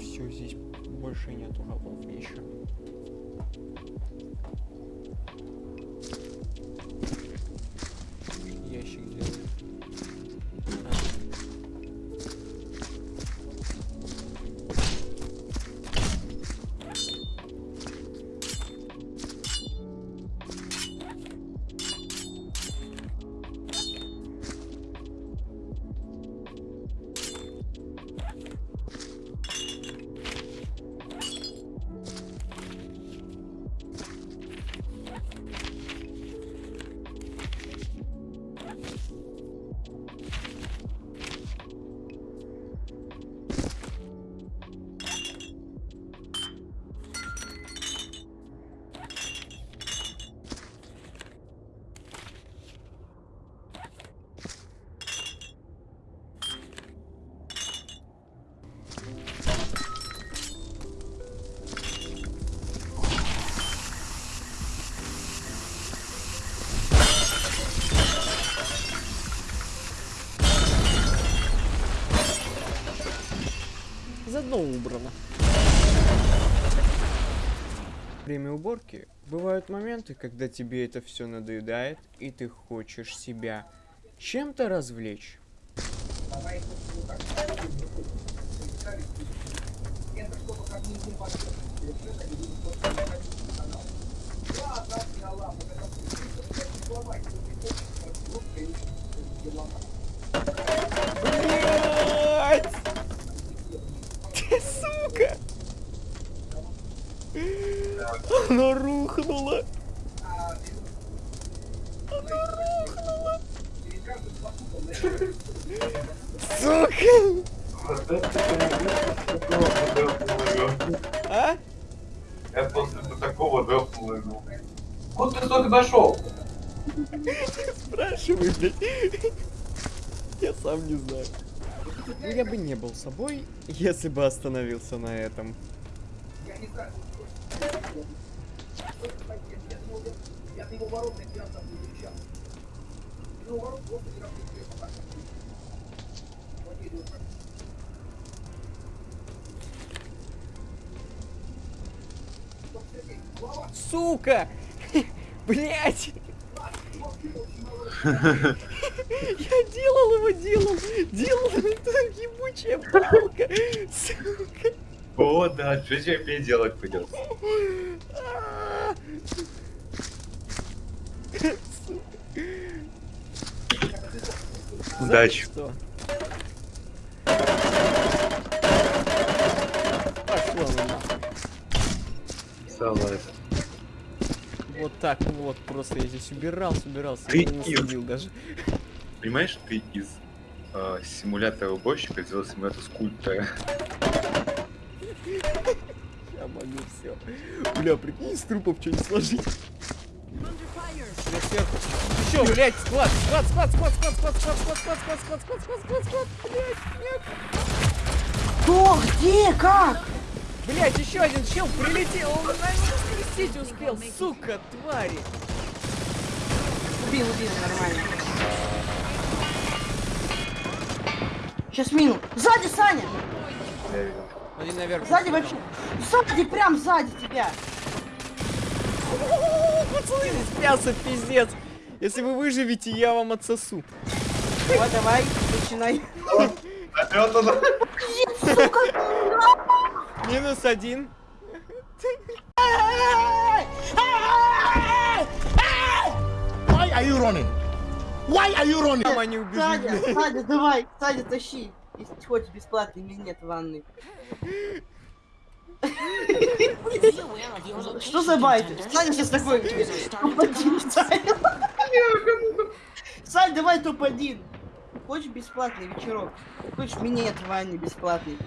Все, здесь больше нету голов еще. Ящик сделал. Заодно убрано. Время уборки бывают моменты, когда тебе это все надоедает, и ты хочешь себя чем-то развлечь. Рухнула! Она рухнула! Сука! А? Я после такого дохнул иду. Куда ты столько дошел? Спрашивай, блядь. Я сам не знаю. Ну, я бы не был собой, если бы остановился на этом. Сука! Блять! Я делал его, делал, делал, это ебучая палка, сука. О, да, что тебе делать придется? Удачи. Что? Нахуй. Вот так вот, просто я здесь убирался, убирался, Ты не даже. Понимаешь, ты из э, симулятора уборщика сделал симулятор скульптора. Я могу все. Бля, прикинь, из трупов что-нибудь сложить. Сверху. Еще, блядь, склад, склад, склад, склад, склад, склад, склад, склад, склад, склад, склад, склад, склад, склад, склад, блядь, нет. Кто? Где? Как? Блядь, еще один чел прилетел, он скрестить успел, сука, твари. Убил, убил, нормально. Сейчас мину. Сзади, Саня! Я видел. Один наверх. Сзади вообще. Сзади, прям сзади тебя. Пацаны, мясо пиздец. Если вы выживете, я вам отсосу. Вот, давай, начинай. Опять он. Сука! Минус один. Why are you running? Why are you running? Мама не убежит. Саня, давай, Саня, тащи. Если хочешь бесплатный минет в ванной. Что за байты? Саня сейчас такой. Топ-1, Сань, давай топ-1. Хочешь бесплатный вечерок? Хочешь минет в ванне бесплатный?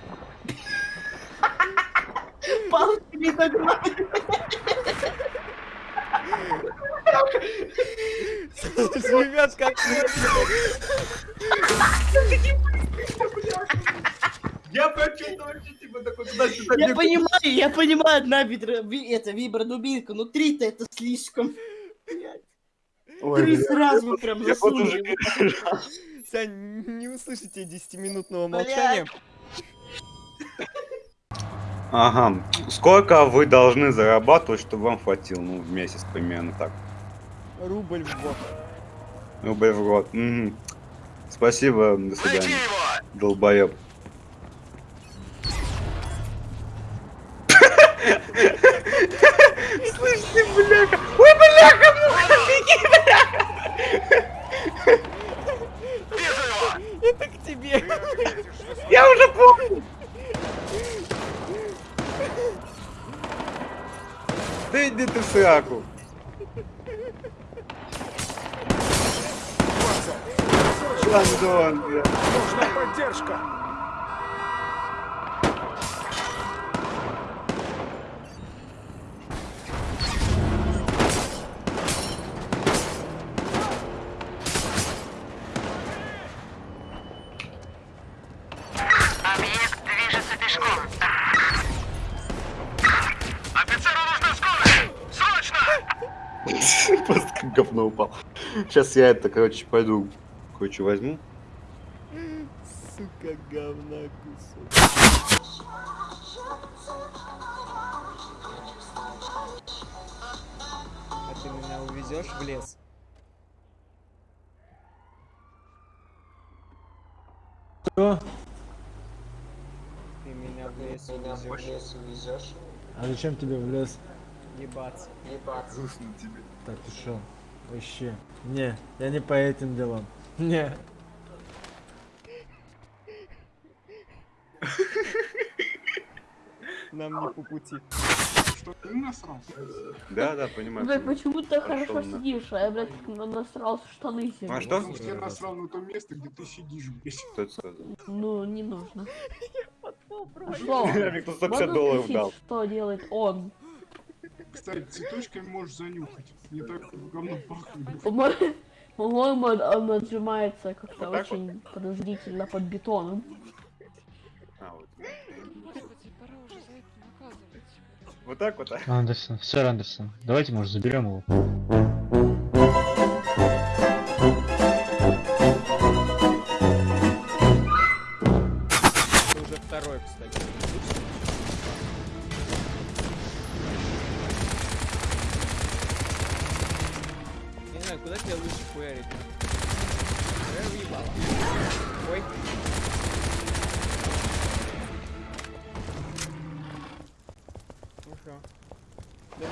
Палки не догнали. Ребят, как Я почувствовал, что типа такой туда-сюда. Я понимаю, я понимаю, одна вибра, ви- это вибра-дубинка, но три-то это слишком. Блядь. Три сразу прям засунули. Сань, не услышите 10-минутного Блядь. молчания. Ага. Сколько вы должны зарабатывать, чтобы вам хватило? Ну, в месяц примерно так. Рубль в год. Рубль в год. Мгм. Спасибо, до свидания. Долбоеб. Слышите, бляха! Ой, бляха, муха, беги, бляха! Это к тебе. Я уже помню! Да иди ты в сраку! Лондон, бля. Нужна поддержка. говно упал. Сейчас я это, короче, пойду кое-что возьму. Сука, говна кусок. А ты меня увезешь в лес? Что? Ты меня в лес увезешь? А зачем тебе в лес? Ебаться. Грустно тебе. Так ты шо? Вообще. Не, я не по этим делам. Не. Нам не по пути. Да, да, понимаю. Блядь, понимаю. почему ты хорошо сидишь, а я, блядь, на- насрался штаны себе. А что? Я насрал на то место, где ты сидишь, блядь. Кто это сказал? Ну, не нужно. А что? Мне кто 150 Можно долларов дал. что делает он? Кстати, цветочками можешь занюхать. Не так говно пахнет. По-мо- По-моему, он- отжимается как-то Вот так вот? очень подозрительно под бетоном. А, вот. Вот так вот, а? Андерсон, сэр Андерсон, давайте, может, заберем его. Куда тебе лучше хуярить? Ой. Ну шо? Да!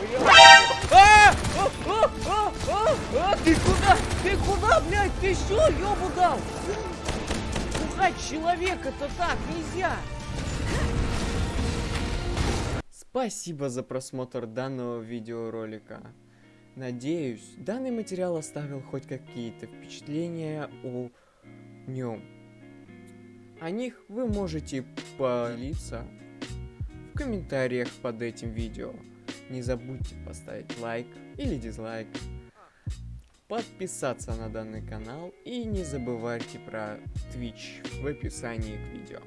А! А! А! А! А! Ты куда? Ты куда, блядь? Ты что, ёбу дал? Пугать человека-то так нельзя! Спасибо за просмотр данного видеоролика. Надеюсь, данный материал оставил хоть какие-то впечатления о нем. О них вы можете поделиться в комментариях под этим видео. Не забудьте поставить лайк или дизлайк, подписаться на данный канал и не забывайте про Twitch в описании к видео.